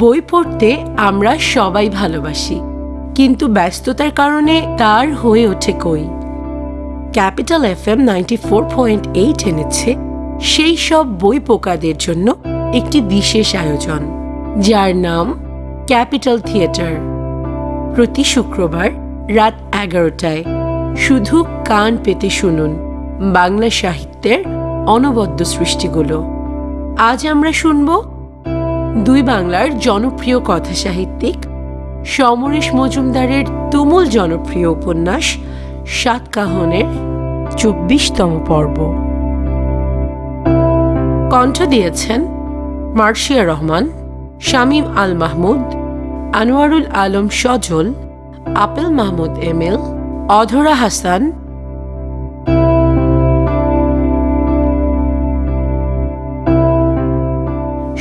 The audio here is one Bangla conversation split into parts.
বই পড়তে আমরা সবাই ভালোবাসি, কিন্তু ব্যস্ততার কারণে তার হয়ে ওঠে কই? Capital F M ninety four point eight এনেছে সেই সব বই পোকাদের জন্য একটি বিশেষ আয়োজন, যার নাম ক্যাপিটাল থিয়েটার। প্রতি শুক্রবার রাত এগারোটায় শুধু কান পেতে শুনুন বাংলা সাহিত্যের অনবদ্য সৃষ্টিগুলো। আজ আমরা শুনব দুই বাংলার জনপ্রিয় কথা সাহিত্যিক সমরেশ মজুমদারের তুমুল জনপ্রিয় উপন্যাস সাতকাহনের চব্বিশতম পর্ব। কণ্ঠ দিয়েছেন মার্শিয়া রহমান, শামীম আল মাহমুদ, আনোয়ারুল আলম সজল, আপেল মাহমুদ এমেল অধরা হাসান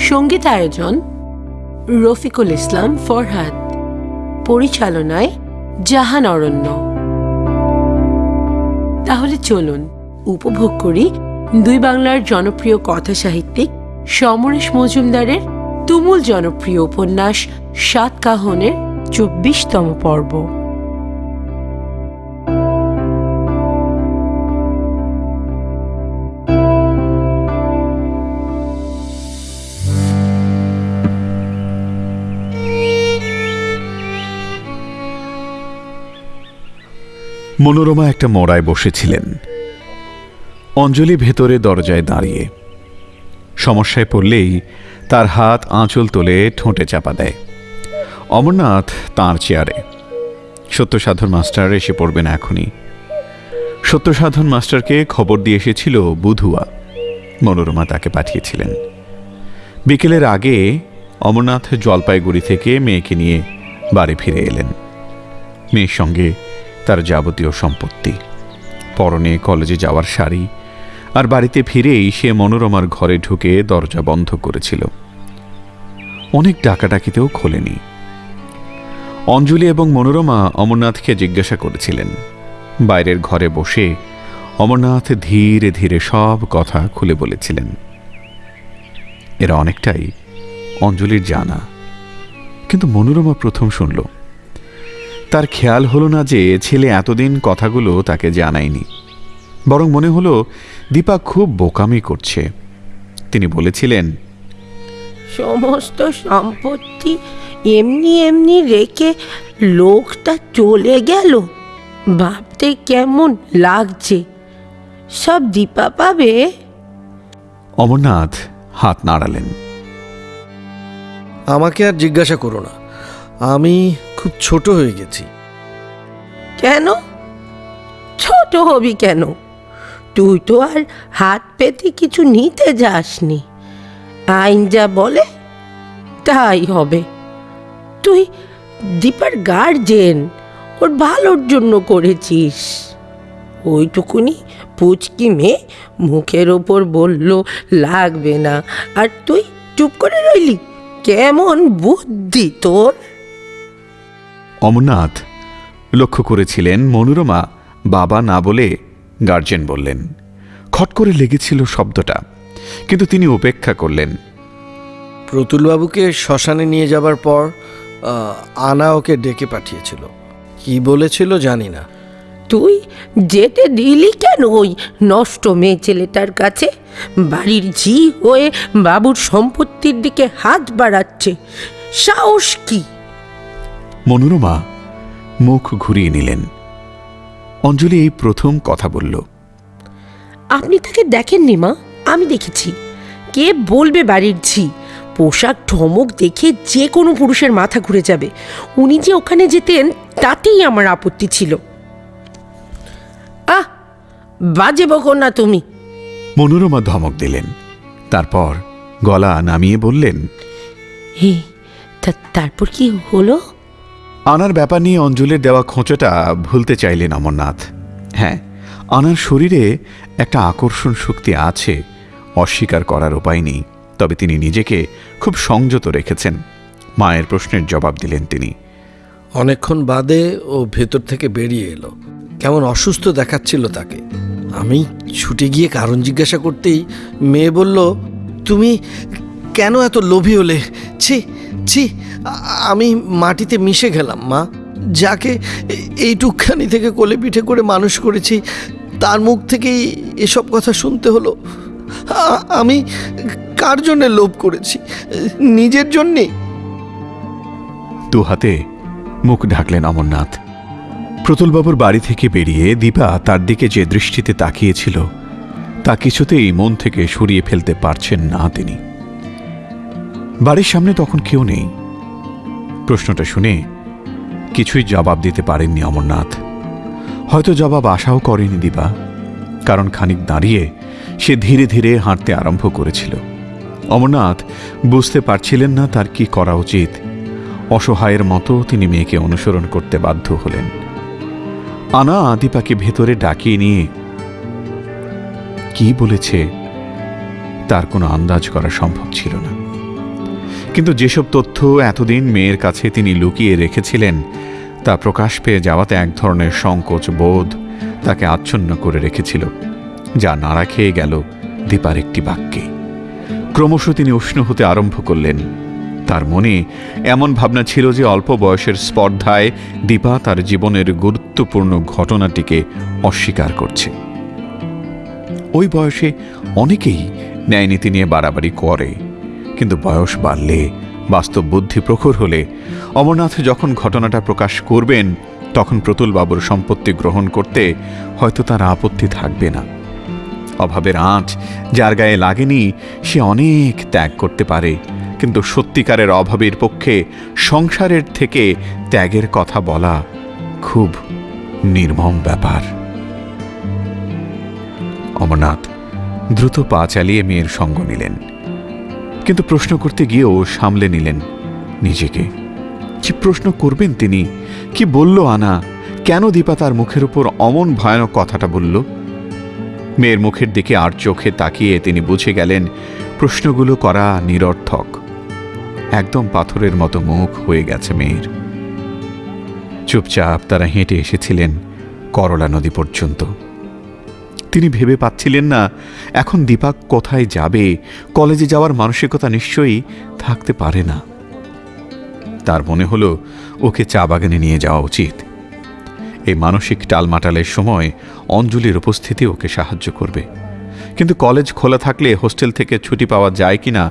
সংগীত আয়োজন রফিকুল ইসলাম ফরহাদ। পরিচালনায় জাহান অরণ্য। তাহলে চলুন উপভোগ করি দুই বাংলার জনপ্রিয় কথা সাহিত্যিক সমরেশ মজুমদারের তুমুল জনপ্রিয় উপন্যাস সাত কাহনের চব্বিশতম পর্ব। মনোরমা একটা মোড়ায় বসেছিলেন। অঞ্জলি ভেতরে দরজায় দাঁড়িয়ে সমস্যায় পড়লেই তার হাত আঁচল তোলে ঠোঁটে চাপা দেয়। অমরনাথ তাঁর চেয়ারে। সত্যসাধন মাস্টার এসে পড়বেন এখনই। সত্যসাধন মাস্টারকে খবর দিয়ে এসেছিল বুধুয়া। মনোরমা তাকে পাঠিয়েছিলেন। বিকেলের আগে অমরনাথ জলপাইগুড়ি থেকে মেয়েকে নিয়ে বাড়ি ফিরে এলেন। মেয়ের সঙ্গে তার যাবতীয় সম্পত্তি। পরনে কলেজে যাওয়ার শাড়ি আর বাড়িতে ফিরেই সে মনোরমার ঘরে ঢুকে দরজা বন্ধ করেছিল। অনেক ডাকাডাকিতেও খোলেনি। অঞ্জলি এবং মনোরমা অমরনাথকে জিজ্ঞাসা করেছিলেন। বাইরের ঘরে বসে অমরনাথ ধীরে ধীরে সব কথা খুলে বলেছিলেন। এরা অনেকটাই অঞ্জলির জানা। কিন্তু মনোরমা প্রথম শুনল তার খেয়াল হলো না যে ছেলে এতদিন কথাগুলো তাকে জানায়নি। বরং মনে হলো দীপা খুব বোকামি করছে। তিনি বলেছিলেন সমস্ত সম্পত্তি এমনি এমনি রেখে লোকটা চলে গেল। ভাবতে কেমন লাগছে। সব দীপা পাবে? অমরনাথ হাত নাড়ালেন। আমাকে আর জিজ্ঞাসা করো না। আমি খুব ছোট হয়ে গেছি। কেন? ছোট হবি কেন? তুই তো আর হাত পেতে কিছু নিতে যাসনি। আইন যা বলে, তাই হবে। তুই দীপার গার্জেন, ওর ভালোর জন্য করেছিস। ওইটুকুনি পুচকি মেয়ে মুখের ওপর বলল, লাগবে না। আর তুই চুপ করে রইলি? কেমন বুদ্ধি তোর? অমরনাথ লক্ষ্য করেছিলেন মনোরমা বাবা না বলে গার্জেন বললেন। খট করে লেগেছিল শব্দটা কিন্তু তিনি উপেক্ষা করলেন। প্রতুলবাবুকে শ্মশানে নিয়ে যাবার পর আনা ওকে ডেকে পাঠিয়েছিল। কি বলেছিল জানি না। তুই যেতে দিলি কেন ওই নষ্ট মেয়ে ছেলেটার কাছে? বাড়ির ঝি হয়ে বাবুর সম্পত্তির দিকে হাত বাড়াচ্ছে। সাহস কি? মনোরমা মুখ ঘুরিয়ে নিলেন। অঞ্জলি এই প্রথম কথা বলল। আপনি তাকে দেখেননি মা? আমি দেখেছি। কে বলবে বাড়ির ঝি? পোশাক ঠমক দেখে যে কোনো পুরুষের মাথা ঘুরে যাবে। উনি যে ওখানে যেতেন তাতেই আমার আপত্তি ছিল। আহ! বাজে বকো না তুমি। মনোরমা ধমক দিলেন। তারপর গলা নামিয়ে বললেন হে তা- তারপর কি হলো? আনার ব্যাপার নিয়ে অঞ্জলির দেওয়া খোঁচোটা ভুলতে চাইলেন অমরনাথ। হ্যাঁ আনার শরীরে একটা আকর্ষণ শক্তি আছে, অস্বীকার করার উপায় নেই, তবে তিনি নিজেকে খুব সংযত রেখেছেন। মায়ের প্রশ্নের জবাব দিলেন তিনি। অনেকক্ষণ বাদে ও ভেতর থেকে বেরিয়ে এলো। কেমন অসুস্থ দেখাচ্ছিল তাকে। আমি ছুটে গিয়ে কারণ জিজ্ঞাসা করতেই মেয়ে বলল, তুমি কেন এত লোভী হলে? ছি ছি, আমি মাটিতে মিশে গেলাম, মা। যাকে এইটুকখানি থেকে কোলে পিঠে করে মানুষ করেছি, তার মুখ থেকেই এসব কথা শুনতে হলো। আমি কার জন্যে লোভ করেছি? নিজের জন্যে? দু হাতে মুখ ঢাকলেন অমরনাথ। প্রতুলবাবুর বাড়ি থেকে বেরিয়ে দীপা তার দিকে যে দৃষ্টিতে তাকিয়েছিল, তা কিছুতেই মন থেকে সরিয়ে ফেলতে পারছেন না তিনি। বাড়ির সামনে তখন কেউ নেই। প্রশ্নটা শুনে কিছুই জবাব দিতে পারেননি অমরনাথ। হয়তো জবাব আশাও করেনি দীপা কারণ খানিক দাঁড়িয়ে সে ধীরে ধীরে হাঁটতে আরম্ভ করেছিল। অমরনাথ বুঝতে পারছিলেন না তার কি করা উচিত। অসহায়ের মতো তিনি মেয়েকে অনুসরণ করতে বাধ্য হলেন। আনা দীপাকে ভেতরে ডাকিয়ে নিয়ে, কি বলেছে? তার কোনো আন্দাজ করা সম্ভব ছিল না। কিন্তু যেসব তথ্য এতদিন মেয়ের কাছে তিনি লুকিয়ে রেখেছিলেন, তা প্রকাশ পেয়ে যাওয়াতে এক ধরনের সংকোচ বোধ তাকে আচ্ছন্ন করে রেখেছিল, যা নাড়া খেয়ে গেল দীপার একটি বাক্যে। ক্রমশ তিনি উষ্ণ হতে আরম্ভ করলেন। তার মনে এমন ভাবনা ছিল যে অল্প বয়সের স্পর্ধায় দীপা তার জীবনের গুরুত্বপূর্ণ ঘটনাটিকে অস্বীকার করছে। ওই বয়সে অনেকেই ন্যায়নীতি নিয়ে বাড়াবাড়ি করে কিন্তু বয়স বাড়লে, বাস্তব বুদ্ধি প্রখর হলে, অমরনাথ যখন ঘটনাটা প্রকাশ করবেন, তখন প্রতুলবাবুর সম্পত্তি গ্রহণ করতে হয়তো তার আপত্তি থাকবে না। অভাবের আঁচ যার গায়ে লাগেনি, সে অনেক ত্যাগ করতে পারে, কিন্তু সত্যিকারের অভাবের পক্ষে সংসারের থেকে ত্যাগের কথা বলা খুব নির্মম ব্যাপার। অমরনাথ দ্রুত পা চালিয়ে মেয়ের সঙ্গ নিলেন। কিন্তু প্রশ্ন করতে গিয়েও সামলে নিলেন নিজেকে। কি প্রশ্ন করবেন তিনি? কি বলল আনা? কেন দীপা তার মুখের উপর অমন ভয়ানক কথাটা বলল? মেয়ের মুখের দিকে আর চোখে তাকিয়ে তিনি বুঝে গেলেন, প্রশ্নগুলো করা নিরর্থক। একদম পাথরের মতো মুখ হয়ে গেছে মেয়ের। চুপচাপ তারা হেঁটে এসেছিলেন করলা নদী পর্যন্ত। তিনি ভেবে পাচ্ছিলেন না, এখন দীপাক কোথায় যাবে, কলেজে যাওয়ার মানসিকতা নিশ্চয়ই থাকতে পারে না। তার মনে হলো, ওকে চা বাগানে নিয়ে যাওয়া উচিত। এই মানসিক টালমাটালের সময় অঞ্জলির উপস্থিতি ওকে সাহায্য করবে। কিন্তু কলেজ খোলা থাকলে হোস্টেল থেকে ছুটি পাওয়া যায় কিনা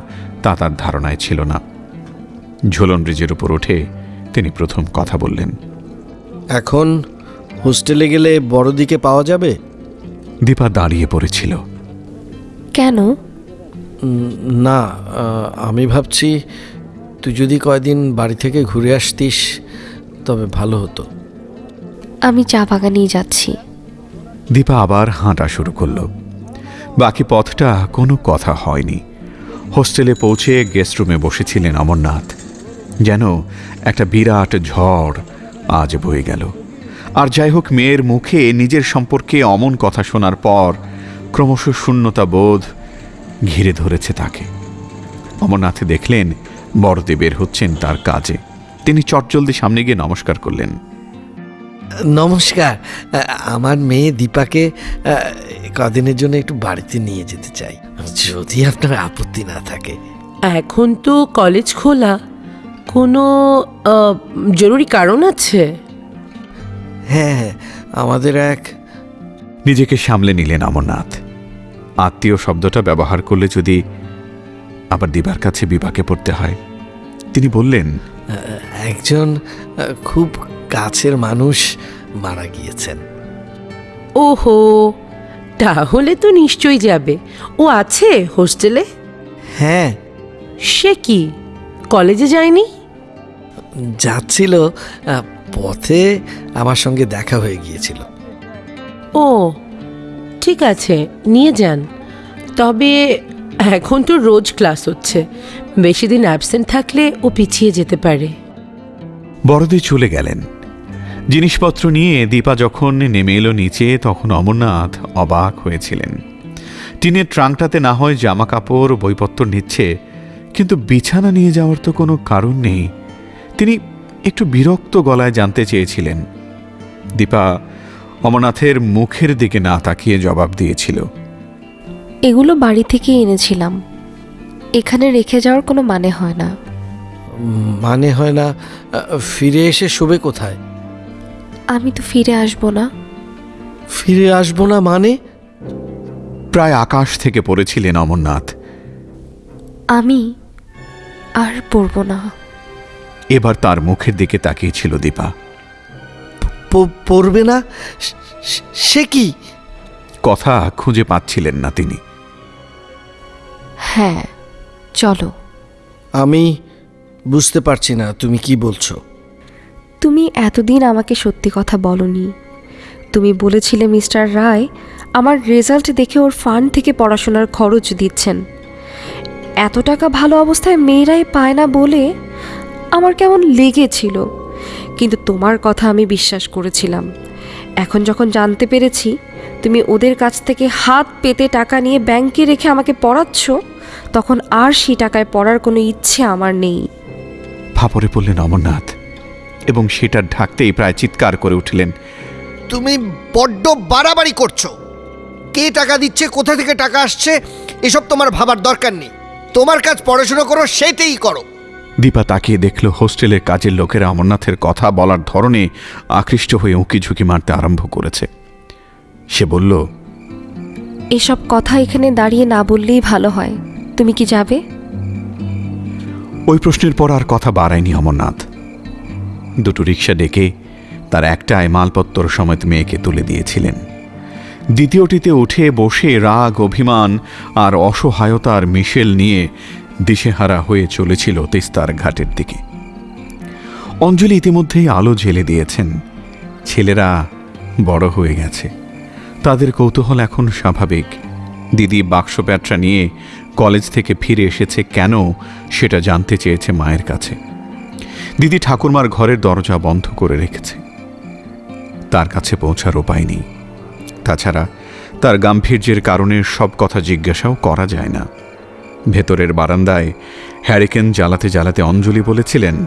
তা তার ধারণায় ছিল না। ঝোলন ব্রিজের উপর উঠে তিনি প্রথম কথা বললেন, এখন হোস্টেলে গেলে বড়দিকে পাওয়া যাবে? দীপা দাঁড়িয়ে পড়েছিল। কেন? না আমি ভাবছি তুই যদি কয়দিন বাড়ি থেকে ঘুরে আসতিস তবে ভালো হতো। আমি চা বাগানেই যাচ্ছি। দীপা আবার হাঁটা শুরু করল। বাকি পথটা কোনো কথা হয়নি। হোস্টেলে পৌঁছে গেস্ট রুমে বসেছিলেন অমরনাথ। যেন একটা বিরাট ঝড় আজ বয়ে গেল। আর যাই হোক মেয়ের মুখে নিজের সম্পর্কে অমন কথা শোনার পর ক্রমশ শূন্যতা বোধ ঘিরে ধরেছে তাকে। অমরনাথে দেখলেন বড়দে বের হচ্ছেন তার কাজে। তিনি চটজলদি সামনে গিয়ে নমস্কার করলেন। নমস্কার। আমার মেয়ে দীপাকে কদিনের জন্য একটু বাড়িতে নিয়ে যেতে চাই। যদি আপনার আপত্তি না থাকে। এখন তো কলেজ খোলা। কোনো জরুরি কারণ আছে? হ্যাঁ হ্যাঁ আমাদের এক নিজেকে সামলে নিলেন অমরনাথ। আত্মীয় শব্দটা ব্যবহার করলে যদি আবার দিবার কাছে বিপাকে পড়তে হয় তিনি বললেন একজন খুব কাছের মানুষ মারা গিয়েছেন। ওহো তাহলে তো নিশ্চয়ই যাবে। ও আছে হোস্টেলে? হ্যাঁ। সে কি কলেজে যায়নি? যাচ্ছিল পথে আমার সঙ্গে দেখা হয়ে গিয়েছিল। ও ঠিক আছে নিয়ে যান। তবে এখন তো রোজ ক্লাস হচ্ছে। বেশি দিন অ্যাবসেন্ট থাকলে ও পিছিয়ে যেতে পারে। বড়দি চলে গেলেন। জিনিসপত্র নিয়ে দীপা যখন নেমে এলো নিচে তখন অমরনাথ অবাক হয়েছিলেন। টিনের ট্রাঙ্কটাতে না হয় জামা কাপড় বইপত্র নিচ্ছে কিন্তু বিছানা নিয়ে যাওয়ার তো কোনো কারণ নেই। তিনি একটু বিরক্ত গলায় জানতে চেয়েছিলেন। দীপা অমরনাথের মুখের দিকে না তাকিয়ে জবাব দিয়েছিল। এগুলো বাড়ি থেকে এনেছিলাম। এখানে রেখে যাওয়ার কোনো মানে হয় না। মানে হয় না ফিরে এসে শোবে কোথায়? আমি তো ফিরে আসব না। ফিরে আসব না মানে? প্রায় আকাশ থেকে পড়েছিলেন অমরনাথ। আমি আর পড়ব না। এবার তার মুখের দিকে তাকিয়েছিল দীপা। প- পড়বে না? সে কি? কথা খুঁজে পাচ্ছিলেন না তিনি। হ্যাঁ চলো। আমি বুঝতে পারছি না তুমি কি বলছো? তুমি এতদিন আমাকে সত্যি কথা বলনি। তুমি বলেছিলে মিস্টার রায় আমার রেজাল্ট দেখে ওর ফান্ড থেকে পড়াশোনার খরচ দিচ্ছেন। এত টাকা ভালো অবস্থায় মেয়েরাই পায় না বলে আমার কেমন লেগেছিল। কিন্তু তোমার কথা আমি বিশ্বাস করেছিলাম। এখন যখন জানতে পেরেছি তুমি ওদের কাছ থেকে হাত পেতে টাকা নিয়ে ব্যাংকে রেখে আমাকে পড়াচ্ছ তখন আর সেই টাকায় পড়ার কোনো ইচ্ছে আমার নেই। ফাপড়ে পড়লেন অমরনাথ এবং সেটা ঢাকতেই প্রায় চিৎকার করে উঠলেন তুমি বড্ড বাড়াবাড়ি করছ। কে টাকা দিচ্ছে কোথা থেকে টাকা আসছে এসব তোমার ভাবার দরকার নেই। তোমার কাজ পড়াশোনা করো সেটাই করো। দীপা তাকিয়ে দেখল হোস্টেলের কাজের লোকেরা অমরনাথের কথা বলার ধরনে আকৃষ্ট হয়ে উঁকি ঝুঁকি মারতে আরম্ভ করেছে। সে বলল এসব কথা এখানে দাঁড়িয়ে না বললেই ভালো হয়। তুমি কি যাবে? ওই প্রশ্নের পর আর কথা বাড়ায়নি অমরনাথ। দুটো রিক্সা ডেকে তার একটায় মালপত্তর সমেত মেয়েকে তুলে দিয়েছিলেন। দ্বিতীয়টিতে উঠে বসে রাগ অভিমান আর অসহায়তার মিশেল নিয়ে দিশেহারা হয়ে চলেছিল তিস্তার ঘাটের দিকে। অঞ্জলি ইতিমধ্যেই আলো জেলে দিয়েছেন। ছেলেরা বড় হয়ে গেছে। তাদের কৌতূহল এখন স্বাভাবিক। দিদি বাক্স প্যাটরা নিয়ে কলেজ থেকে ফিরে এসেছে কেন সেটা জানতে চেয়েছে মায়ের কাছে। দিদি ঠাকুরমার ঘরের দরজা বন্ধ করে রেখেছে। তার কাছে পৌঁছার উপায় নেই। তাছাড়া তার গাম্ভীর্যের কারণে সব কথা জিজ্ঞাসাও করা যায় না। ভেতরের বারান্দায় হ্যারিকেন জ্বালাতে জ্বালাতে অঞ্জলি বলেছিলেন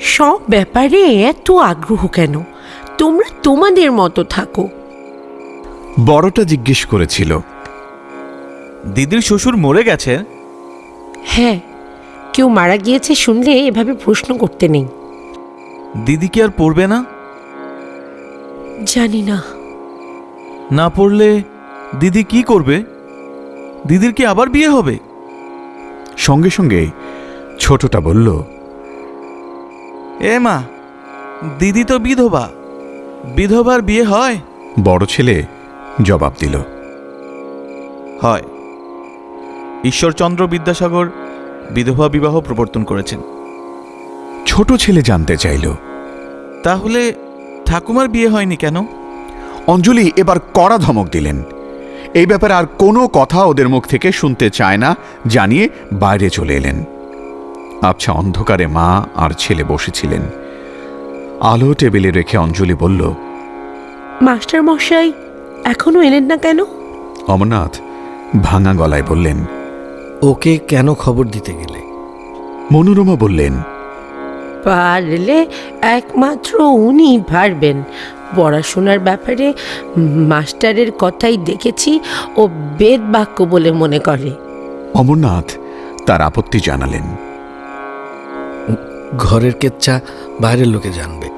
সব ব্যাপারে এত আগ্রহ কেন? তোমরা তোমাদের মতো থাকো। বড়টা জিজ্ঞেস করেছিল দিদির শ্বশুর মরে গেছে? হ্যাঁ কেউ মারা গিয়েছে শুনলে এভাবে প্রশ্ন করতে নেই। দিদি কি আর পড়বে না? জানি না। না পড়লে দিদি কি করবে? দিদির কি আবার বিয়ে হবে? সঙ্গে সঙ্গে ছোটটা বলল এ মা দিদি তো বিধবা। বিধবার বিয়ে হয়? বড় ছেলে জবাব দিল হয়। ঈশ্বরচন্দ্র বিদ্যাসাগর বিধবা বিবাহ প্রবর্তন করেছেন। ছোট ছেলে জানতে চাইল তাহলে ঠাকুমার বিয়ে হয়নি কেন? অঞ্জলি এবার কড়া ধমক দিলেন এই ব্যাপারে আর কোনো কথা ওদের মুখ থেকে শুনতে চায় না জানিয়ে বাইরে চলে এলেন। আবছা অন্ধকারে মা আর ছেলে বসেছিলেন। আলো টেবিলে রেখে অঞ্জলি বলল মাস্টার মশাই এখনও এলেন না কেন? অমরনাথ ভাঙা গলায় বললেন ওকে কেন খবর দিতে গেলে? মনোরমা বললেন পারলে একমাত্র উনি পারবেন। পড়াশোনার ব্যাপারে মাস্টারের কথাই দেখেছি ও বেদ বাক্য বলে মনে করে। অমরনাথ তার আপত্তি জানালেন। ঘরের কেচ্ছা বাইরের লোকে জানবে।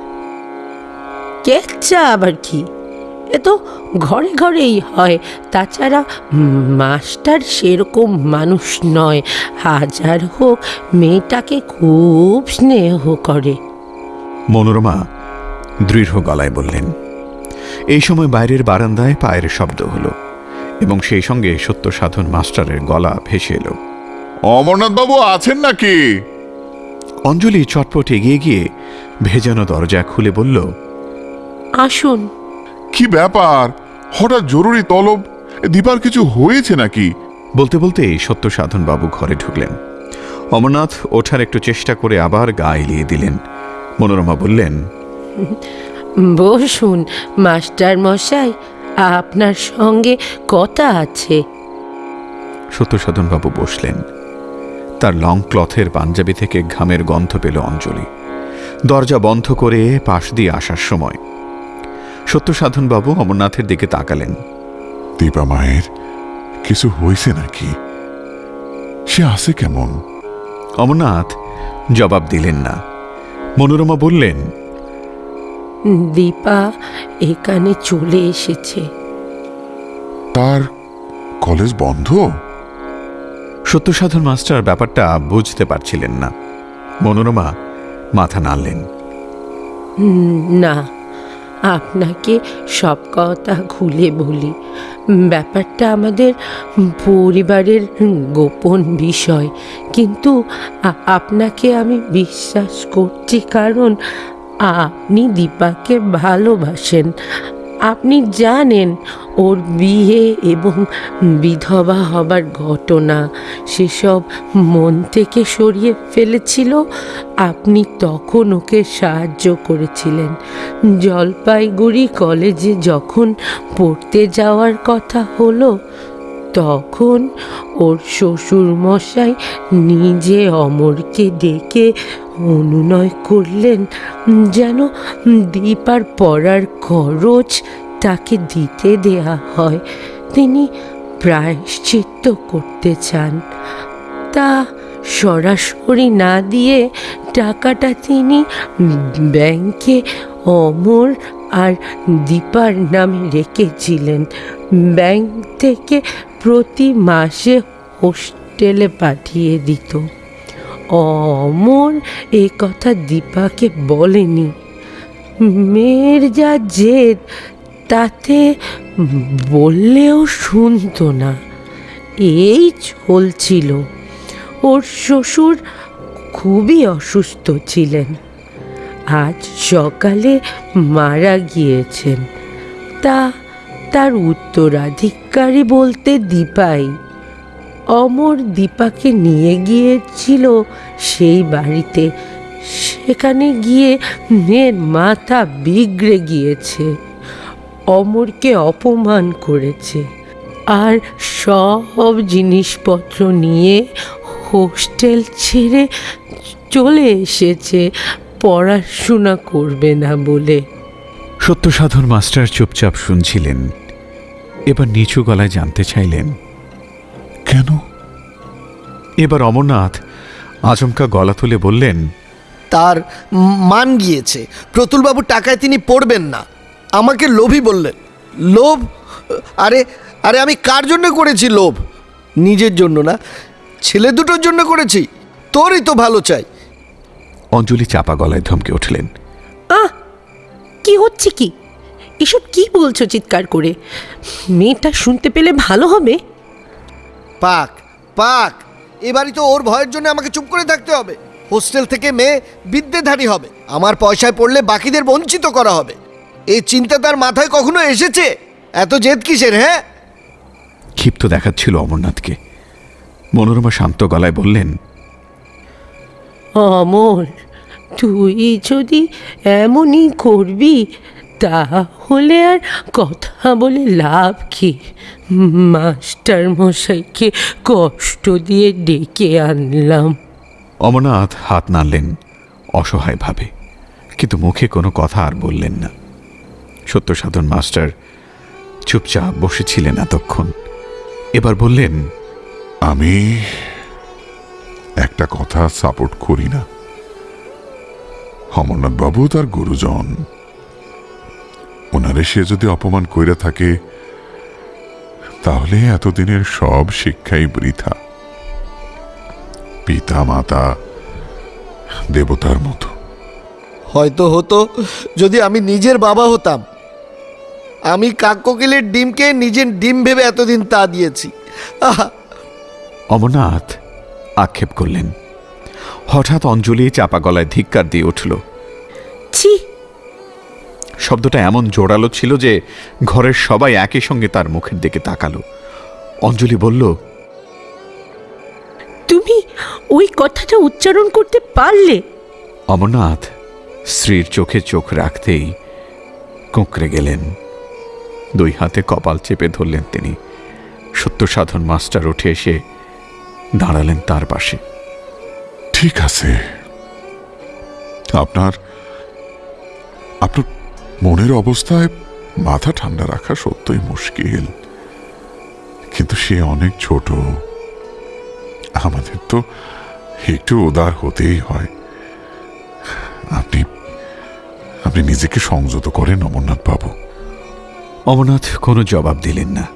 কেচ্ছা আবার কি? এ তো ঘরে ঘরেই হয়। তাছাড়া মাস্টার সেরকম মানুষ নয়। হাজার হোক মেয়েটাকে খুব স্নেহ করে। মনোরমা দৃঢ় গলায় বললেন এই সময় বাইরের বারান্দায় পায়ের শব্দ হলো এবং সেই সঙ্গে সত্য সাধন মাস্টারের গলা ভেসে এলো। অমরনাথ বাবু আছেন নাকি? অঞ্জলি চটপট এগিয়ে গিয়ে ভেজানো দরজা খুলে বলল আসুন। কি ব্যাপার? হঠাৎ জরুরি তলব? দীপার কিছু হয়েছে নাকি? বলতে বলতে সত্য সাধন বাবু ঘরে ঢুকলেন। অমরনাথ ওঠার একটু চেষ্টা করে আবার গা এলিয়ে দিলেন। মনোরমা বললেন বসুন মাস্টার মশাই আপনার সঙ্গে কথা আছে। সত্যসাধন বাবু বসলেন। তার লং ক্লথের পাঞ্জাবি থেকে ঘামের গন্ধ পেল অঞ্জলি। দরজা বন্ধ করে পাশ দিয়ে আসার সময় সত্যসাধন বাবু অমরনাথের দিকে তাকালেন। দীপা মায়ের কিছু হয়েছে নাকি? সে আছে কেমন? অমরনাথ জবাব দিলেন না। মনোরমা বললেন দীপা এখানে চলে এসেছে। তার কলেজ বন্ধ? সত্যসাধন মাস্টার ব্যাপারটা বুঝতে পারছিলেন না। মনোরমা মাথা নাড়লেন। না আপনাকে সব কথা খুলে বলি। ব্যাপারটা আমাদের পরিবারের গোপন বিষয়। কিন্তু আপনাকে আমি বিশ্বাস করছি কারণ আপনি দীপাকে ভালোবাসেন। আপনি জানেন ওর বিয়ে এবং বিধবা হবার ঘটনা। সেসব মন থেকে সরিয়ে ফেলেছিল। আপনি তখন ওকে সাহায্য করেছিলেন। জলপাইগুড়ি কলেজে যখন পড়তে যাওয়ার কথা হলো, তখন ওর শ্বশুরমশাই নিজে অমরকে ডেকে অনুনয় করলেন যেন দীপার পড়ার খরচ তাকে দিতে দেয়া হয়। তিনি প্রায়শ্চিত্ত করতে চান। তা সরাসরি না দিয়ে টাকাটা তিনি ব্যাংকে অমর আর দীপার নামে রেখেছিলেন। ব্যাংক থেকে প্রতি মাসে হোস্টেলে পাঠিয়ে দিত। অমর এ কথা দীপাকে বলেনি। মেয়ের যা জেদ, তাতে বললেও শুনতো না। এই চলছিল। ওর শ্বশুর খুবই অসুস্থ ছিলেন। আজ সকালে মারা গিয়েছেন। তা তার উত্তরাধিকারী বলতে দীপাই। অমর দীপাকে নিয়ে গিয়েছিল সেই বাড়িতে। সেখানে গিয়ে মেয়ের মাথা বিগড়ে গিয়েছে। অমরকে অপমান করেছে। আর সব জিনিসপত্র নিয়ে হোস্টেল ছেড়ে চলে এসেছে। পড়াশোনা করবে না বলে। সত্যসাধন মাস্টার চুপচাপ শুনছিলেন। এবার নিচু গলায় জানতে চাইলেন কেন? এবার অমরনাথ আচমকা গলা তুলে বললেন তার মান গিয়েছে। প্রতুলবাবু টাকায় তিনি পড়বেন না। আমাকে লোভী বললেন। লোভ? আরে আরে আমি কার জন্য করেছি লোভ? নিজের জন্য না ছেলে দুটোর জন্য করেছি। তোরই তো ভালো চাই। অঞ্জলি চাপা গলায় ধমকে উঠলেন আহ কি হচ্ছে কি? এসব কি বলছো চিৎকার করে? মেয়েটা শুনতে পেলে ভালো হবে। পাক পাক। এবারই তো ওর ভয়ের জন্য আমাকে চুপ করে থাকতে হবে। হোস্টেল থেকে মেয়ে বিদ্যেধারী হবে। আমার পয়সায় পড়লে বাকিদের বঞ্চিত করা হবে। এই চিন্তা তার মাথায় কখনো এসেছে? এত জেদ কিসের হ্যাঁ? ক্ষিপ্ত দেখাচ্ছিল অমরনাথকে। মনোরমা শান্ত গলায় বললেন অমর তুই যদি এমনই করবি তাহলে আর কথা বলে লাভ কি? মাস্টার মশাইকে কষ্ট দিয়ে ডেকে আনলাম। অমরনাথ হাত নাড়লেন অসহায়ভাবে কিন্তু মুখে কোনো কথা আর বললেন না। সত্যসাধন মাস্টার চুপচাপ বসেছিলেন এতক্ষণ। এবার বললেন আমি একটা কথা সাপোর্ট করি না। অমরনাথ বাবু তার গুরুজন। ওনারে সে যদি অপমান কইরা থাকে তাহলে এতদিনের সব শিক্ষাই বৃথা। পিতা মাতা দেবতার মতো। হয়তো হতো যদি আমি নিজের বাবা হতাম। আমি কাককোকিলের ডিমকে নিজের ডিম ভেবে এতদিন তা দিয়েছি। আহা! অমরনাথ আক্ষেপ করলেন। হঠাৎ অঞ্জলি চাপা গলায় ধিক্কার দিয়ে উঠল ছি শব্দটা এমন জোরালো ছিল যে ঘরের সবাই একই সঙ্গে তার মুখের দিকে তাকালো। অঞ্জলি বলল তুমি ওই কথাটা উচ্চারণ করতে পারলে? অমরনাথ স্ত্রীর চোখে চোখ রাখতেই কুঁকড়ে গেলেন। দুই হাতে কপাল চেপে ধরলেন তিনি। সত্যসাধন মাস্টার উঠে এসে দাঁড়ালেন তার পাশে। ঠিক আছে। আপনার আপনার মনের অবস্থায় মাথা ঠান্ডা রাখা সত্যই মুশকিল। কিন্তু সে অনেক ছোট। আমাদের তো একটু উদার হতেই হয়। আপনি আপনি নিজেকে সংযত করেন অমরনাথ বাবু। অমরনাথ কোনো জবাব দিলেন না।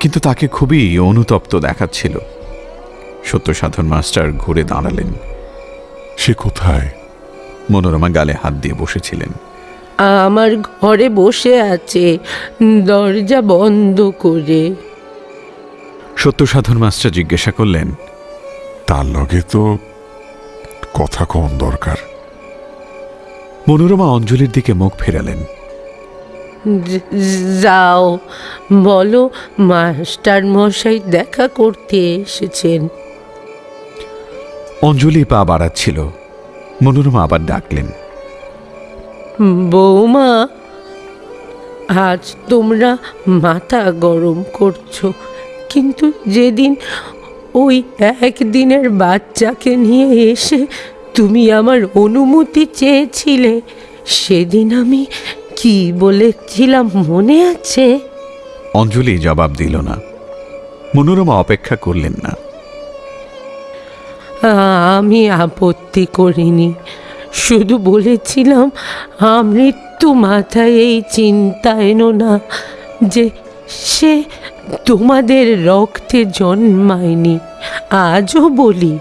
কিন্তু তাকে খুবই অনুতপ্ত দেখাচ্ছিল। সত্য সাধন মাস্টার ঘুরে দাঁড়ালেন। সে কোথায়? মনোরমা গালে হাত দিয়ে বসেছিলেন। আমার ঘরে বসে আছে। দরজা বন্ধ করে। সত্য সাধন মাস্টার জিজ্ঞাসা করলেন তার লগে তো কথা কম দরকার। মনোরমা অঞ্জলির দিকে মুখ ফেরালেন। যাও বলো মাস্টার মশাই দেখা করতে এসেছেন। অঞ্জলি পা বাড়াচ্ছিল। মনোরমা আবার ডাকলেন বৌমা আজ তোমরা মাথা গরম করছ। কিন্তু যেদিন ওই একদিনের বাচ্চাকে নিয়ে এসে তুমি আমার অনুমতি চেয়েছিলে সেদিন আমি কি বলেছিলাম মনে আছে? অঞ্জলি জবাব দিল না। মনোরমা অপেক্ষা করলেন না। আমি আপত্তি করিনি। শুধু বলেছিলাম আমৃত্যু মাথায় এই চিন্তা এনো না যে সে তোমাদের রক্তে জন্মায়নি। আজও বলি,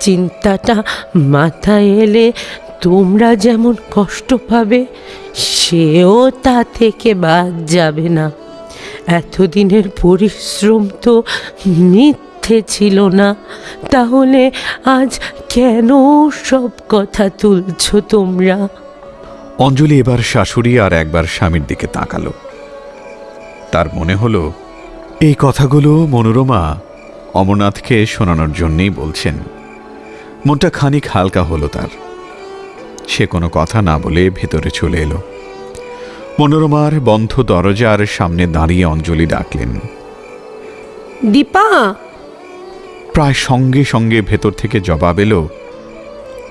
চিন্তাটা মাথায় এলে তোমরা যেমন কষ্ট পাবে, সেও তা থেকে বাদ যাবে না। এতদিনের পরিশ্রম তো মিথ্যে ছিল না। তাহলে আজ কেন সব কথা তুলছো তোমরা? অঞ্জলি এবার শাশুড়ি আর একবার স্বামীর দিকে তাকালো। তার মনে হলো এই কথাগুলো মনোরমা অমরনাথকে শোনানোর জন্যেই বলছেন। মনটা খানিক হালকা হলো তার। সে কোনো কথা না বলে ভেতরে চলে এলো। মনোরমার বন্ধ দরজার সামনে দাঁড়িয়ে অঞ্জলি ডাকলেন দীপা প্রায় সঙ্গে সঙ্গে ভেতর থেকে জবাব এলো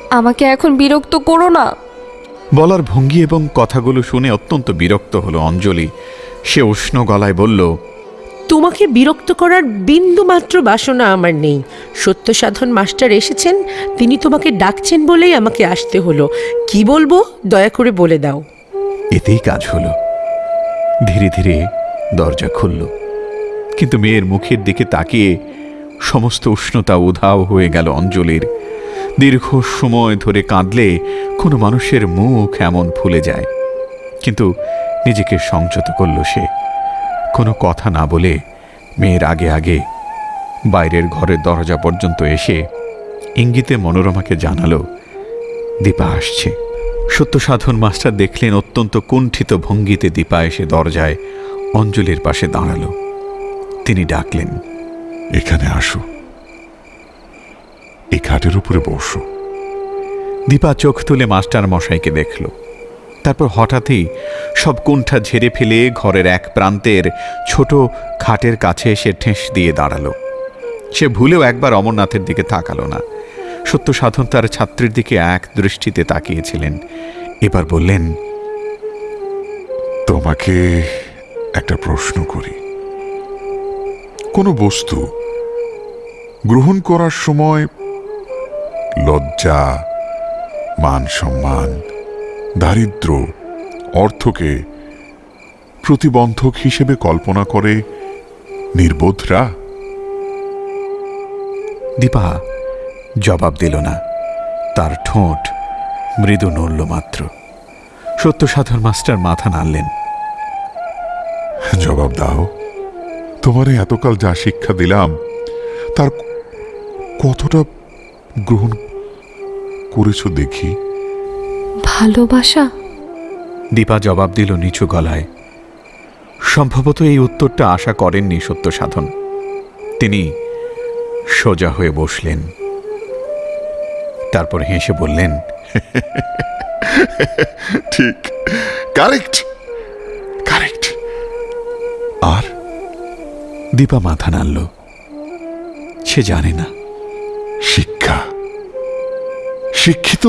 আমাকে এখন বিরক্ত করো না। বলার ভঙ্গি এবং কথাগুলো শুনে অত্যন্ত বিরক্ত হলো অঞ্জলি। সে উষ্ণ গলায় বলল তোমাকে বিরক্ত করার বিন্দু মাত্র বাসনা আমার নেই। সত্য সাধন মাস্টার এসেছেন তিনি তোমাকে ডাকছেন বলেই আমাকে আসতে হলো। কি বলব দয়া করে বলে দাও। এতেই কাজ হলো। ধীরে ধীরে দরজা খুলল। কিন্তু মেয়ের মুখের দিকে তাকিয়ে সমস্ত উষ্ণতা উধাও হয়ে গেল অঞ্জলির। দীর্ঘ সময় ধরে কাঁদলে কোনো মানুষের মুখ এমন ফুলে যায়। কিন্তু নিজেকে সংযত করল সে। কোনো কথা না বলে মেয়ের আগে আগে বাইরের ঘরের দরজা পর্যন্ত এসে ইঙ্গিতে মনোরমাকে জানালো, দীপা আসছে। সত্য সাধন মাস্টার দেখলেন অত্যন্ত কুণ্ঠিত ভঙ্গিতে দীপা এসে দরজায় অঞ্জলির পাশে দাঁড়াল। তিনি ডাকলেন এখানে আসো। এই খাটের উপরে বসো। দীপা চোখ তুলে মাস্টার মশাইকে দেখল। তারপর হঠাৎই সব কুণ্ঠা ঝেড়ে ফেলে ঘরের এক প্রান্তের ছোট খাটের কাছে এসে ঠেস দিয়ে দাঁড়াল। সে ভুলেও একবার অমরনাথের দিকে তাকালো না। সত্য সাধন তার ছাত্রীর দিকে এক দৃষ্টিতে তাকিয়েছিলেন। এবার বললেন, তোমাকে একটা প্রশ্ন করি। কোনো বস্তু গ্রহণ করার সময় লজ্জা মান সম্মান দারিদ্র অর্থকে প্রতিবন্ধক হিসেবে কল্পনা করে নির্বোধরা? দীপা জবাব দিল না। তার ঠোঁট মৃদু নড়ল মাত্র। সত্য সাধন মাস্টার মাথা নাড়লেন। জবাব দাও। তোমারে এতকাল যা শিক্ষা দিলাম তার কতটা গ্রহণ করেছ দেখি? ভালোবাসা? দীপা জবাব দিল নিচু গলায়। সম্ভবত এই উত্তরটা আশা করেননি সত্য সাধন তিনি সোজা হয়ে বসলেন। তারপর হেসে বললেন ঠিক কারেক্ট কারেক্ট। আর? দীপা মাথা নাড়ল। সে জানে না। শিক্ষা। শিক্ষিত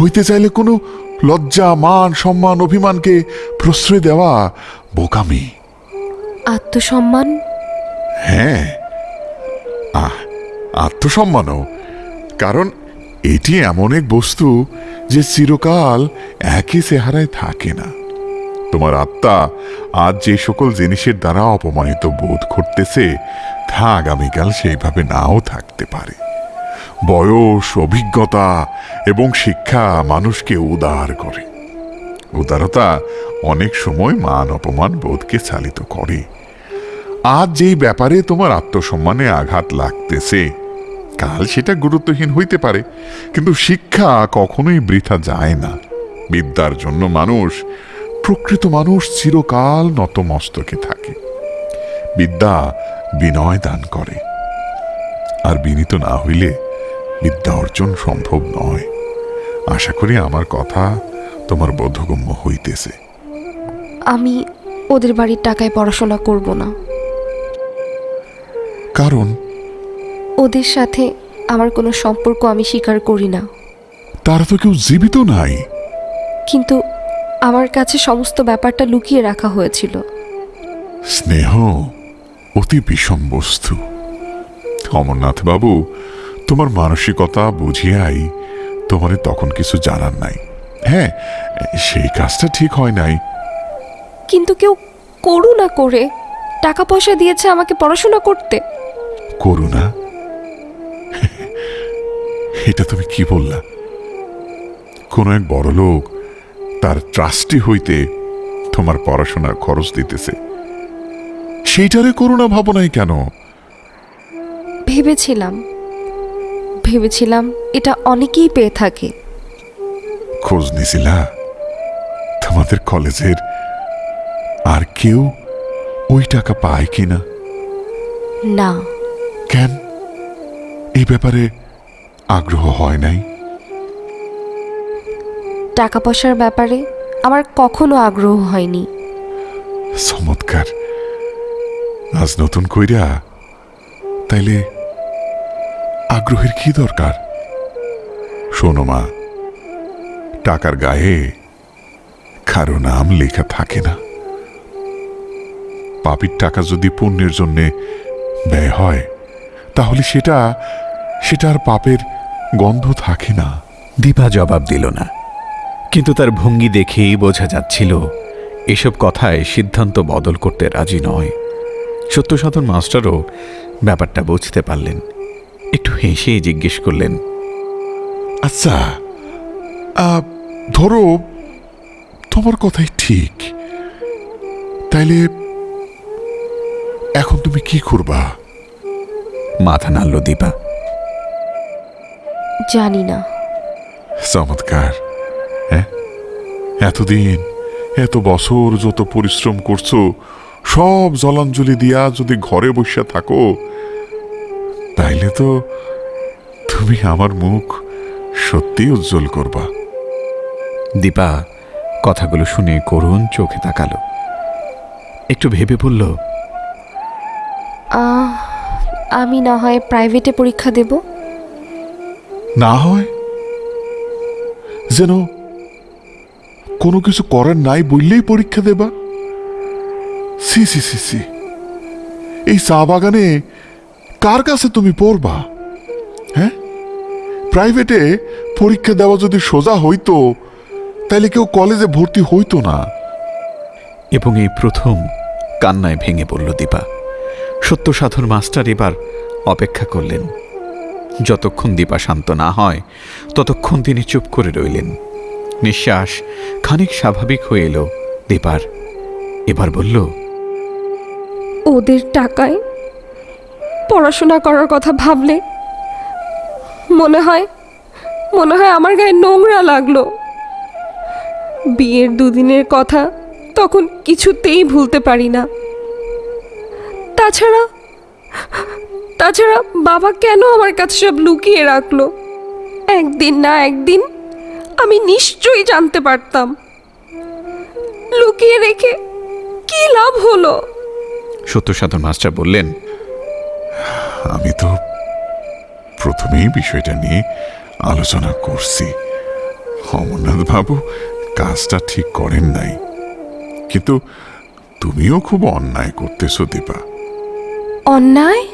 হইতে চাইলে কোনো লজ্জা মান সম্মান অভিমানকে প্রশ্রয় দেওয়া বোকামি। আত্মসম্মান? হ্যাঁ। আহ আত্মসম্মানও। কারণ এটি এমন এক বস্তু যে চিরকাল একই চেহারায় থাকে না। তোমার আত্মা আজ যে সকল জিনিসের দ্বারা অপমানিত বোধ করতেছে তা আগামীকাল সেইভাবে নাও থাকতে পারে। বয়স, অভিজ্ঞতা এবং শিক্ষা মানুষকে উদার করে। উদারতা অনেক সময় মান অপমান বোধকে চালিত করে। আজ যেই ব্যাপারে তোমার আত্মসম্মানে আঘাত লাগতেছে, কাল সেটা গুরুত্বহীন হইতে পারে, কিন্তু শিক্ষা কখনোই বৃথা যায় না। বিদ্যার জন্য মানুষ, প্রকৃত মানুষ চিরকাল নতমস্তকে থাকে। বিদ্যা বিনয় দান করে। আর বিনীত না হইলে বিদ্যা অর্জন সম্ভব নয়। আশা করি আমার কথা তোমার বোধগম্য হইতেছে। আমি ওদের বাড়ির টাকায় পড়াশোনা করব না। কারণ? ওদের সাথে আমার কোনো সম্পর্ক আমি স্বীকার করি না। তারা তো কেউ জীবিত নাই। কিন্তু আমার কাছে সমস্ত ব্যাপারটা লুকিয়ে রাখা হয়েছিল। স্নেহ অতি বিষম বস্তু। অমরনাথ বাবু তোমার মানসিকতা বুঝিয়াই তোমারে তখন কিছু জানার নাই। হ্যাঁ সেই কাজটা ঠিক হয় নাই। কিন্তু কেউ করুণা করে। টাকা পয়সা দিয়েছে আমাকে পড়াশোনা করতে। করুণা এটা তুমি কি বললা? কোন এক বড় লোক তার ট্রাস্টি হইতে তোমার পড়াশোনার খরচ দিতেছে। সেইটারে করুণা ভাবনাই কেন? ভেবেছিলাম। ভেবেছিলাম এটা অনেকেই পেয়ে থাকে। খোঁজ নিছিলা? তোমাদের কলেজের আর কেউ ওই টাকা পায় কিনা? না। কেন? এই ব্যাপারে আগ্রহ হয় নাই? টাকা পয়সার ব্যাপারে আমার কখনো আগ্রহ হয়নি। চমৎকার। আজ নতুন কইরা তাইলে আগ্রহের কি দরকার? শোনো মা, টাকার গায়ে কারও নাম লেখা থাকে না। পাপির টাকা যদি পুণ্যের জন্যে ব্যয় হয়, তাহলে সেটা সেটা আর পাপের গন্ধ থাকে না। দীপা জবাব দিল না, কিন্তু তার ভঙ্গি দেখেই বোঝা যাচ্ছিল, এসব কথায় সিদ্ধান্ত বদল করতে রাজি নয়। সত্যসাধন মাস্টারও ব্যাপারটা বুঝতে পারলেন। একটু হেসে জিজ্ঞেস করলেন আচ্ছা আহ, ধরো তোমার কথাই ঠিক। তাইলে এখন তুমি কি করবা? মাথা নাড়ল দীপা। জানি না। চমৎকার হ্যাঁ? এতদিন এত বছর যত পরিশ্রম করছ সব জলাঞ্জলি দিয়া যদি ঘরে বসে থাকো তাইলে তো তুমি আমার মুখ সত্যি উজ্জ্বল করবা। দীপা কথাগুলো শুনে করুণ চোখে তাকালো। একটু ভেবে বলল আহ, আমি না হয় প্রাইভেটে পরীক্ষা দেব। না হয়? যেন কোনো কিছু করার নাই বললেই পরীক্ষা দেবা? সি সি সি সি এই চা বাগানে কার কাছে তুমি পড়বা? হ্যাঁ? প্রাইভেটে পরীক্ষা দেওয়া যদি সোজা হইতো তাহলে কেউ কলেজে ভর্তি হইতো না। এবং এই প্রথম কান্নায় ভেঙে পড়ল দীপা। সত্য সাধন মাস্টার এবার অপেক্ষা করলেন। যতক্ষণ দীপা শান্ত না হয় ততক্ষণ তিনি চুপ করে রইলেন। নিঃশ্বাস খানিক স্বাভাবিক হয়ে এলো দীপার। এবার বলল ওদের টাকায় পড়াশোনা করার কথা ভাবলে, মনে হয় মনে হয় আমার গায়ে নোংরা লাগল। বিয়ের দুদিনের কথা তখন কিছুতেই ভুলতে পারি না। তাছাড়া তাছাড়া বাবা কেন আমার কাছে সব লুকিয়ে রাখল? একদিন না একদিন আমি নিশ্চয়ই জানতে পারতাম। লুকিয়ে রেখে কি লাভ হলো? সত্য সাধন মাস্টার বললেন আমি তো প্রথমেই বিষয়টা নিয়ে আলোচনা করছি। অমরনাথ বাবু কাজটা ঠিক করেন নাই। কিন্তু তুমিও খুব অন্যায় করতেছো দীপা। অন্যায়?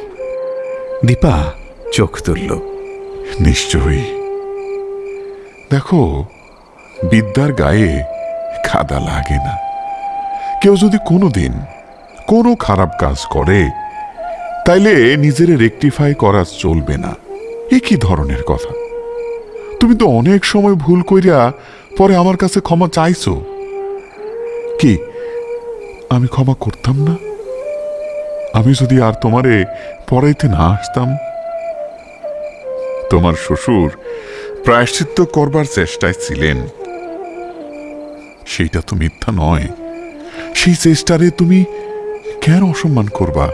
দীপা চোখ তুলল। নিশ্চয়ই। দেখো বিদ্যার গায়ে খাদা লাগে না। কেউ যদি কোনো দিন কোনো খারাপ কাজ করে তাইলে নিজের রেকটিফাই করা চলবে না। এ কি ধরনের কথা। তুমি তো অনেক সময় ভুল কইরা পরে আমার কাছে ক্ষমা চাইছো। কি, আমি ক্ষমা করতাম না? আমি যদি আর তোমারে পড়াইতে না আসতাম? তোমার শ্বশুর প্রায়শ্চিত্ত করবার চেষ্টায় ছিলেন। সেইটা তো মিথ্যা নয়। সেই চেষ্টারে তুমি কেন অসম্মান করবা?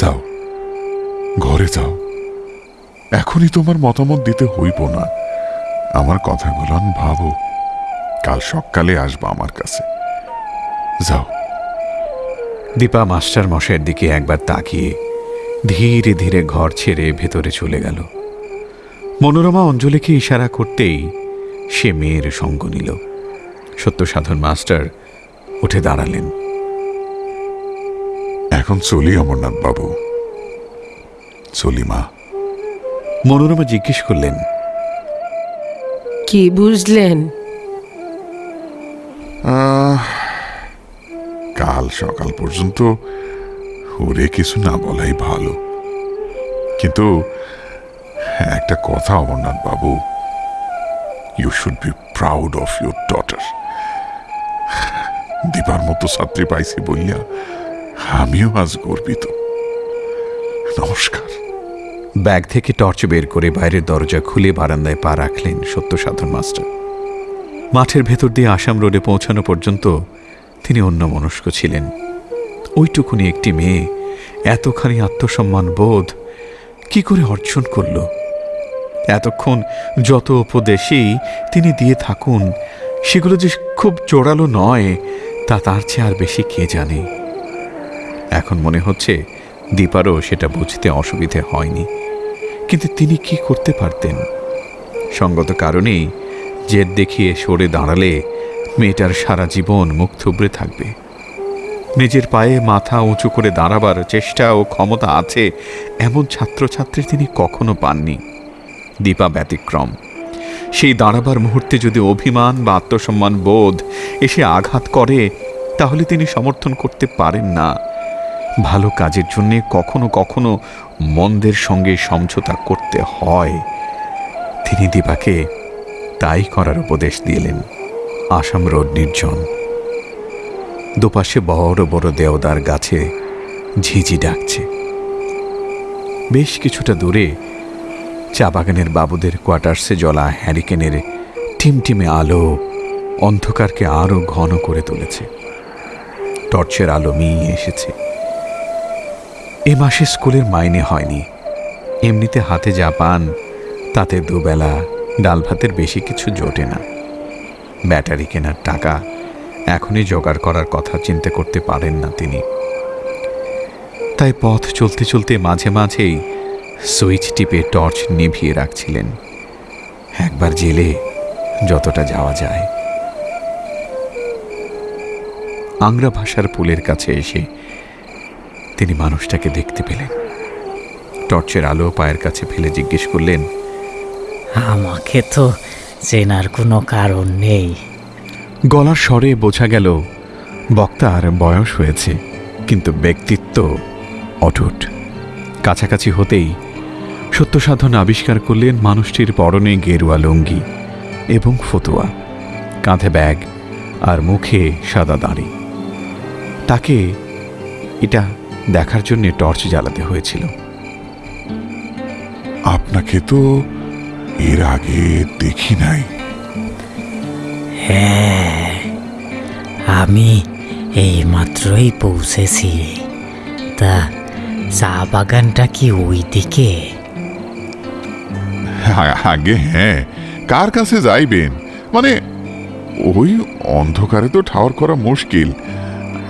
যাও। ঘরে যাও। এখনই তোমার মতামত দিতে হইব না। আমার কথাগুলো ভাবো। কাল সকালে আসবা আমার কাছে। যাও। দীপা মাস্টার মশাইয়ের দিকে একবার তাকিয়ে ধীরে ধীরে ঘর ছেড়ে ভেতরে চলে গেল। মনোরমা অঞ্জলিকে ইশারা করতেই সে মেয়ের সঙ্গ নিল। সত্য সাধন মাস্টার উঠে দাঁড়ালেন। এখন চলি অমরনাথ বাবু। চলি মা। মনোরমা জিজ্ঞেস করলেন কি বুঝলেন? আহ, কাল সকাল পর্যন্ত ওরে কিছু না বলাই ভালো। কিন্তু একটা কথা Amarnath babu you should be proud of your daughter দিবার মতো ছাত্রী পাইছি বলিয়া আমিও আজ গর্বিত। নমস্কার। ব্যাগ থেকে টর্চ বের করে বাইরের দরজা খুলে বারান্দায় পা রাখলেন সত্য সাধন মাস্টার। মাঠের ভেতর দিয়ে আসাম রোডে পৌঁছানো পর্যন্ত তিনি অন্য মনস্ক ছিলেন। ওইটুকুনি একটি মেয়ে, এতখানি আত্মসম্মান বোধ, কি করে অর্জন করল? এতক্ষণ যত উপদেশেই তিনি দিয়ে থাকুন, সেগুলো যে খুব জোরালো নয়, তা তার চেয়ে আর বেশি কে জানে? এখন মনে হচ্ছে দীপারও সেটা বুঝতে অসুবিধে হয়নি। কিন্তু তিনি কি করতে পারতেন? সঙ্গত কারণেই জেদ দেখিয়ে সরে দাঁড়ালে মেয়েটার সারা জীবন মুখ থুবড়ে থাকবে। নিজের পায়ে মাথা উঁচু করে দাঁড়াবার চেষ্টা ও ক্ষমতা আছে এমন ছাত্রছাত্রী তিনি কখনো পাননি। দীপা ব্যতিক্রম। সেই দাঁড়াবার মুহূর্তে যদি অভিমান বা আত্মসম্মান বোধ এসে আঘাত করে, তাহলে তিনি সমর্থন করতে পারেন না। ভালো কাজের জন্য কখনো কখনো মন্দের সঙ্গে সমঝোতা করতে হয়। তিনি দীপাকে তাই করার উপদেশ দিলেন, আসাম রোড নির্জন। দুপাশে বড় বড় দেওদার গাছে ঝিঝি ডাকছে। বেশ কিছুটা দূরে চা বাগানের বাবুদের কোয়ার্টার্সে জ্বলা হ্যারিকেনের টিমটিমে আলো অন্ধকারকে আরও ঘন করে তুলেছে। টর্চের আলো মিয়ে এসেছে। এ মাসে স্কুলের মাইনে হয়নি। এমনিতে হাতে যা পান, তাতে দুবেলা ডাল ভাতের বেশি কিছু জোটে না। ব্যাটারি কেনার টাকা এখনই জোগাড় করার কথা চিন্তা করতে পারেন না তিনি। তাই পথ চলতে চলতে মাঝে মাঝেই সুইচ টিপে টর্চ নিভিয়ে রাখছিলেন। একবার জেলে যতটা যাওয়া যায়। আংরা ভাষার পুলের কাছে এসে তিনি মানুষটাকে দেখতে পেলেন। টর্চের আলো পায়ের কাছে ফেলে জিজ্ঞেস করলেন আমাকে তো চেনার কোনো কারণ নেই। গলার স্বরে বোঝা গেল বক্তার বয়স হয়েছে কিন্তু ব্যক্তিত্ব অটুট। কাছাকাছি হতেই সত্যসাধন আবিষ্কার করলেন মানুষটির পরনে গেরুয়া লুঙ্গি এবং ফতুয়া কাঁধে ব্যাগ আর মুখে সাদা দাড়ি। তাকে এটা দেখার জন্য টর্চ জ্বালাতে হয়েছিল। আপনাকে তো এর আগে দেখি নাই। হ্যাঁ আমি এই মাত্রই পৌঁছেছি। তা চা বাগানটা কি ওই দিকে আগে হ্যাঁ কার কাছে যাইবেন? মানে ওই অন্ধকারে তো ঠাওর করা মুশকিল।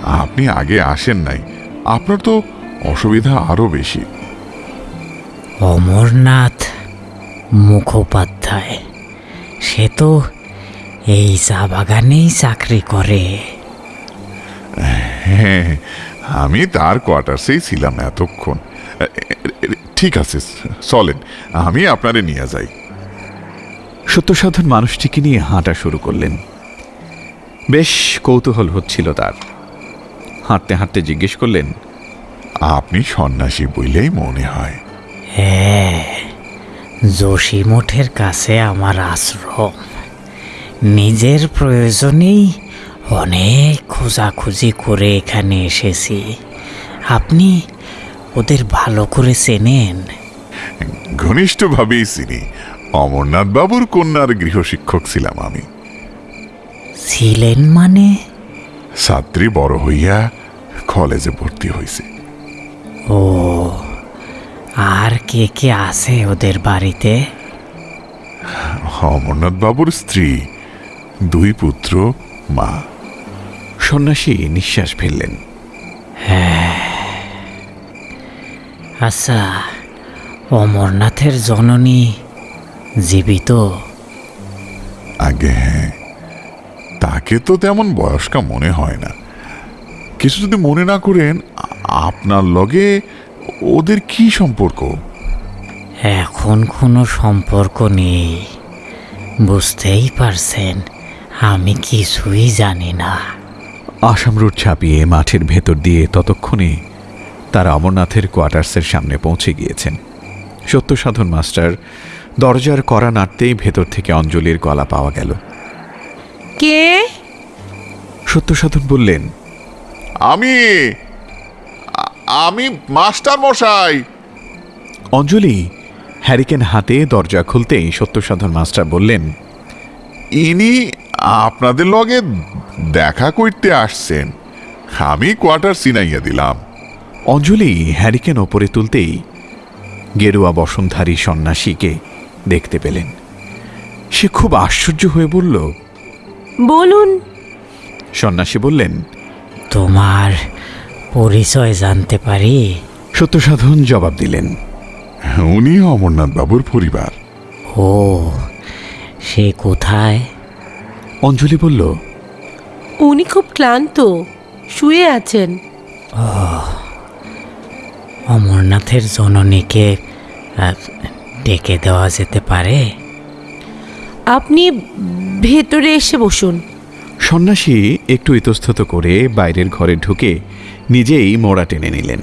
আপনি আগে আসেন নাই। আপনার তো অসুবিধা আরও বেশি। অমরনাথ মুখোপাধ্যায় সে তো এই চা বাগানেই চাকরি করে। হ্যাঁ আমি তার কোয়ার্টার্সেই ছিলাম এতক্ষণ। ঠিক আছে চলেন আমি আপনারে নিয়ে যাই। সত্যসাধন মানুষটিকে নিয়ে হাঁটা শুরু করলেন। বেশ কৌতূহল হচ্ছিল তার। হাঁটতে হাঁটতে জিজ্ঞেস করলেন আপনি সন্ন্যাসী বইলেই মনে হয়। হ্যাঁ যোশী মঠের কাছে আমার আশ্রম। নিজের প্রয়োজনেই অনেক খোঁজাখুঁজি করে এখানে এসেছি। আপনি ওদের ভালো করে চেনেন। ঘনিষ্ঠভাবেই চিনি। অমরনাথ বাবুর কন্যার গৃহশিক্ষক ছিলাম আমি। ছিলেন মানে? ছাত্রী বড় হইয়া কলেজে ভর্তি হয়েছে ও আর কে কে আছে ওদের বাড়িতে? অমরনাথ বাবুর স্ত্রী দুই পুত্র মা। সন্ন্যাসী নিঃশ্বাস ফেললেন। আচ্ছা অমরনাথের জননী জীবিত? আগে হ্যাঁ। তাকে তো তেমন বয়স্কা মনে হয় না। কিছু যদি মনে না করেন আপনার লগে ওদের কি সম্পর্ক? এখন কোনো সম্পর্ক নেই। বুঝতেই পারছেন আমি কিছুই জানি না। আসাম রোড ছাপিয়ে মাঠের ভেতর দিয়ে ততক্ষণে তারা অমরনাথের কোয়ার্টার্সের সামনে পৌঁছে গিয়েছেন। সত্যসাধন মাস্টার দরজার কড়া নাড়তেই ভেতর থেকে অঞ্জলির গলা পাওয়া গেল। কে? সত্যসাধন বললেন আমি আমি মাস্টার মশাই। অঞ্জলি হ্যারিকেন হাতে দরজা খুলতেই সত্যসাধন মাস্টার বললেন ইনি আপনাদের লগে দেখা করতে আসছেন। আমি কোয়ার্টার সিনাইয়া দিলাম। অঞ্জলি হ্যারিকেন ওপরে তুলতেই গেরুয়া বসনধারী সন্ন্যাসীকে দেখতে পেলেন। সে খুব আশ্চর্য হয়ে বলল বলুন। সন্ন্যাসী বললেন তোমার পরিচয় জানতে পারি? সত্যসাধন জবাব দিলেন। উনি অমরনাথ বাবুর পরিবার। ও সে কোথায়? অঞ্জলি বলল উনি খুব ক্লান্ত শুয়ে আছেন। অমরনাথের জননীকে ডেকে দেওয়া যেতে পারে? আপনি ভেতরে এসে বসুন। সন্ন্যাসী একটু ইতস্তত করে বাইরের ঘরে ঢুকে নিজেই মোড়া টেনে নিলেন।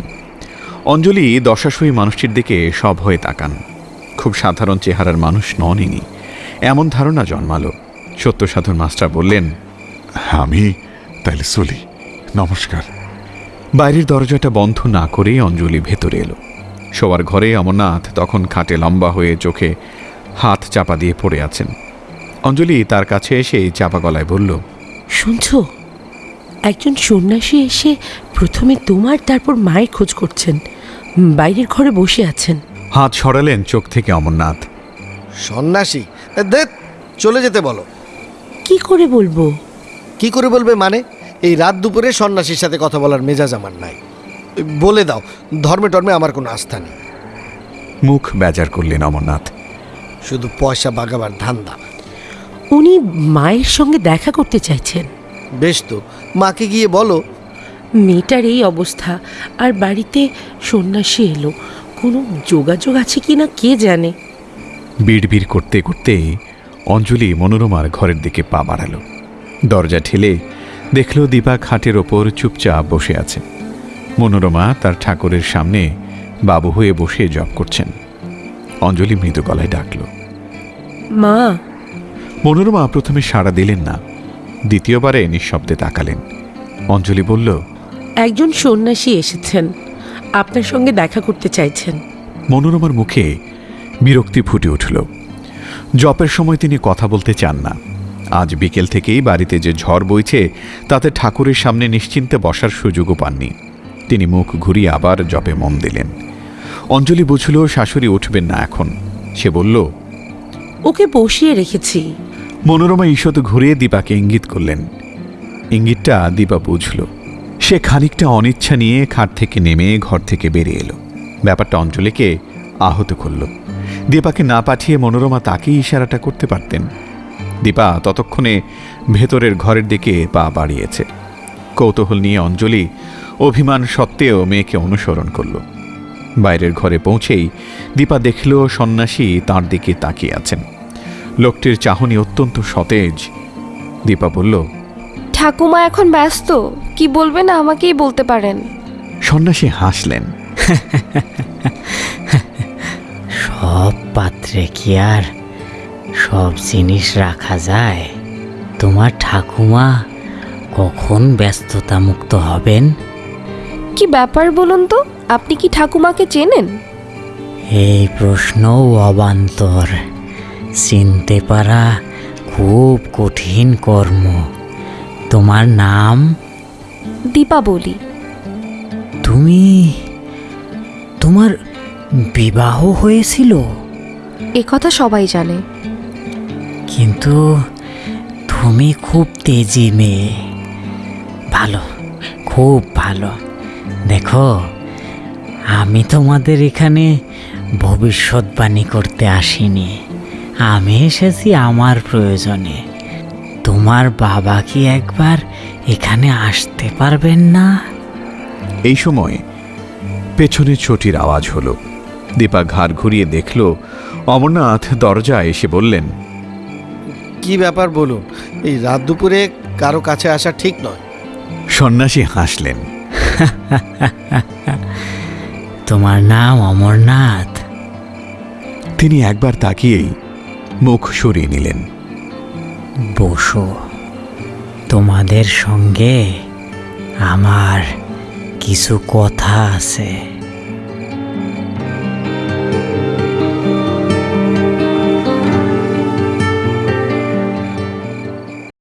অঞ্জলি দশাশয়ী মানুষটির দিকে সব হয়ে তাকান। খুব সাধারণ চেহারার মানুষ নন ইনি। এমন ধারণা জন্মালো। সত্য সত্যসাধন মাস্টার বললেন আমি? তাইলে চলি। নমস্কার। বাইরের দরজাটা বন্ধ না করেই অঞ্জলি ভেতরে এলো। শোয়ার ঘরে অমরনাথ তখন খাটে লম্বা হয়ে চোখে হাত চাপা দিয়ে পড়ে আছেন। অঞ্জলি তার কাছে এসে চাপা গলায় বলল শুনছো? একজন সন্ন্যাসী এসে প্রথমে তোমার তারপর মায়ের খোঁজ করছেন। বাইরের ঘরে বসে আছেন। হাত সরালেন চোখ থেকে অমরনাথ। সন্ন্যাসী দেখ চলে যেতে বলো। কি করে বলব? কি করে বলবে মানে? এই রাত দুপুরে সন্ন্যাসীর সাথে কথা বলার মেজাজ আমার নাই। বলে দাও ধর্মে টর্মে আমার কোনো আস্থা নেই। মুখ বেজার করলেন অমরনাথ। শুধু পয়সা বাগাবার ধান্দা উনি মায়ের সঙ্গে দেখা করতে চাইছেন। বেশ তো মাকে গিয়ে বলো। মেয়েটার এই অবস্থা আর বাড়িতে সন্ন্যাসী এলো। কোনো যোগাযোগ আছে কি না কে জানে? বিড়বিড় করতে করতে অঞ্জলি মনোরমার ঘরের দিকে পা বাড়ালো। দরজা ঠেলে দেখল দীপা খাটের ওপর চুপচাপ বসে আছে। মনোরমা তার ঠাকুরের সামনে বাবু হয়ে বসে জপ করছেন। অঞ্জলি মৃদু গলায় ডাকল মা মনোরমা প্রথমে সাড়া দিলেন না দ্বিতীয়বারে নিঃশব্দে তাকালেন। অঞ্জলি বলল একজন সন্ন্যাসী এসেছেন আপনার সঙ্গে দেখা করতে চাইছেন। মনোরমার মুখে বিরক্তি ফুটে উঠল। জপের সময় তিনি কথা বলতে চান না। আজ বিকেল থেকেই বাড়িতে যে ঝড় বইছে তাতে ঠাকুরের সামনে নিশ্চিন্তে বসার সুযোগও পাননি। তিনি মুখ ঘুরিয়ে আবার জপে মন দিলেন। অঞ্জলি বুঝল শাশুড়ি উঠবেন না এখন। সে বলল ওকে বসিয়ে রেখেছি। মনোরমা ঈষৎ ঘুরিয়ে দীপাকে ইঙ্গিত করলেন। ইঙ্গিতটা দীপা বুঝল। সে খানিকটা অনিচ্ছা নিয়ে খাট থেকে নেমে ঘর থেকে বেরিয়ে এলো। ব্যাপারটা অঞ্জলিকে আহত করল। দীপাকে না পাঠিয়ে মনোরমা তাকেই ইশারাটা করতে পারতেন। দীপা ততক্ষণে ভেতরের ঘরের দিকে পা বাড়িয়েছে। কৌতূহল নিয়ে অঞ্জলি অভিমান সত্ত্বেও মেয়েকে অনুসরণ করল। বাইরের ঘরে পৌঁছেই দীপা দেখল সন্ন্যাসী তার দিকে তাকিয়ে আছেন। লোকটির চাহনি অত্যন্ত সতেজ। দীপা বলল ঠাকুমা এখন ব্যস্ত কি বলবেন আমাকেই বলতে পারেন। সন্ন্যাসী হাসলেন। সব পাত্রে কি আর সব জিনিস রাখা যায়? তোমার ঠাকুমা কখন ব্যস্ততা মুক্ত হবেন? কি ব্যাপার বলুন তো আপনি কি ঠাকুমাকে চেনেন? এই প্রশ্নও অবান্তর। চিনতে পারা খুব কঠিন কর্ম। তোমার নাম? দীপাবলি। তুমি তোমার বিবাহ হয়েছিল? এ কথা সবাই জানে। কিন্তু তুমি খুব তেজি মেয়ে। ভালো খুব ভালো। দেখো আমি তোমাদের এখানে ভবিষ্যৎবাণী করতে আসিনি। আমি এসেছি আমার প্রয়োজনে। তোমার বাবা কি একবার এখানে আসতে পারবেন না? এই সময় পেছনে চটির আওয়াজ হলো। দীপা ঘাড় ঘুরিয়ে দেখল অমরনাথ দরজায় এসে বললেন কি ব্যাপার বলুন এই রাত দুপুরে কারও কাছে আসা ঠিক নয়। সন্ন্যাসী হাসলেন তোমার নাম অমরনাথ। তিনি একবার তাকিয়েই মুখ সরিয়ে নিলেন। বসো। তোমাদের সঙ্গে আমার কিছু কথা আছে।